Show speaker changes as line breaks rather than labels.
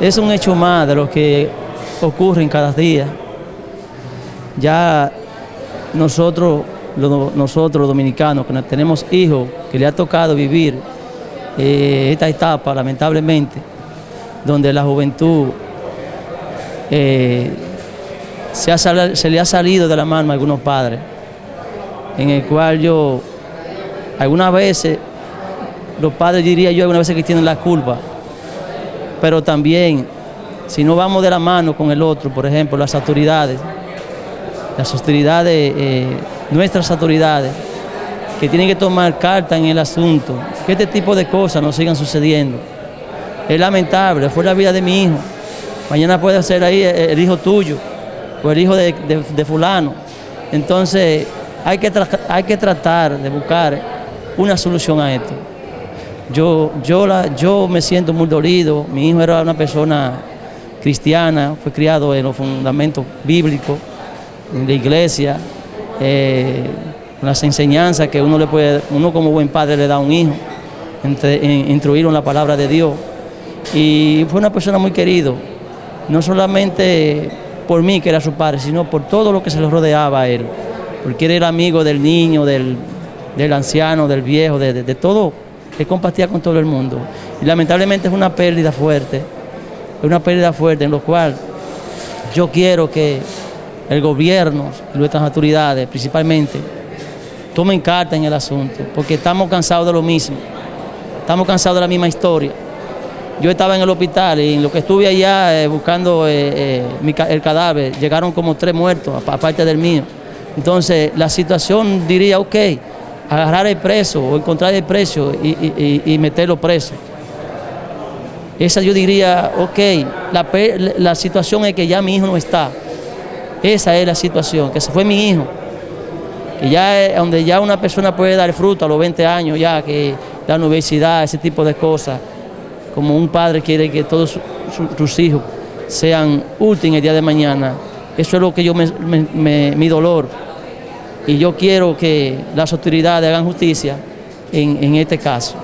es un hecho más de lo que ocurre en cada día. Ya nosotros, nosotros los dominicanos, que tenemos hijos, que le ha tocado vivir eh, esta etapa, lamentablemente, donde la juventud eh, se, se, le ha salido de la mano a algunos padres, en el cual yo, algunas veces, los padres diría yo algunas veces que tienen la culpa, pero también, si no vamos de la mano con el otro, por ejemplo, las autoridades, las autoridades, eh, nuestras autoridades, que tienen que tomar carta en el asunto, que este tipo de cosas no sigan sucediendo. Es lamentable, fue la vida de mi hijo. Mañana puede ser ahí el hijo tuyo o el hijo de, fulano. Entonces hay que, hay que tratar de buscar una solución a esto. Yo, yo, la, yo me siento muy dolido, mi hijo era una persona cristiana, fue criado en los fundamentos bíblicos, en la iglesia, eh, las enseñanzas que uno le puede, uno como buen padre le da a un hijo, instruirlo en la palabra de Dios. Y fue una persona muy querido, no solamente por mí que era su padre, sino por todo lo que se le rodeaba a él, porque él era amigo del niño, del, anciano, del viejo, de, de todo que compartía con todo el mundo. Y lamentablemente es una pérdida fuerte, es una pérdida fuerte en lo cual yo quiero que el gobierno y nuestras autoridades principalmente tomen carta en el asunto, porque estamos cansados de lo mismo, estamos cansados de la misma historia. Yo estaba en el hospital y en lo que estuve allá eh, buscando eh, eh, el cadáver, llegaron como tres muertos, aparte del mío. Entonces, la situación diría, ok, agarrar el preso o encontrar el precio y, meterlo preso. Esa yo diría, ok, la, situación es que ya mi hijo no está. Esa es la situación, que se fue mi hijo. Que ya donde ya una persona puede dar fruto a los 20 años, ya que la universidad, ese tipo de cosas. Como un padre quiere que todos sus hijos sean útiles el día de mañana. Eso es lo que yo mi dolor y yo quiero que las autoridades hagan justicia en, este caso.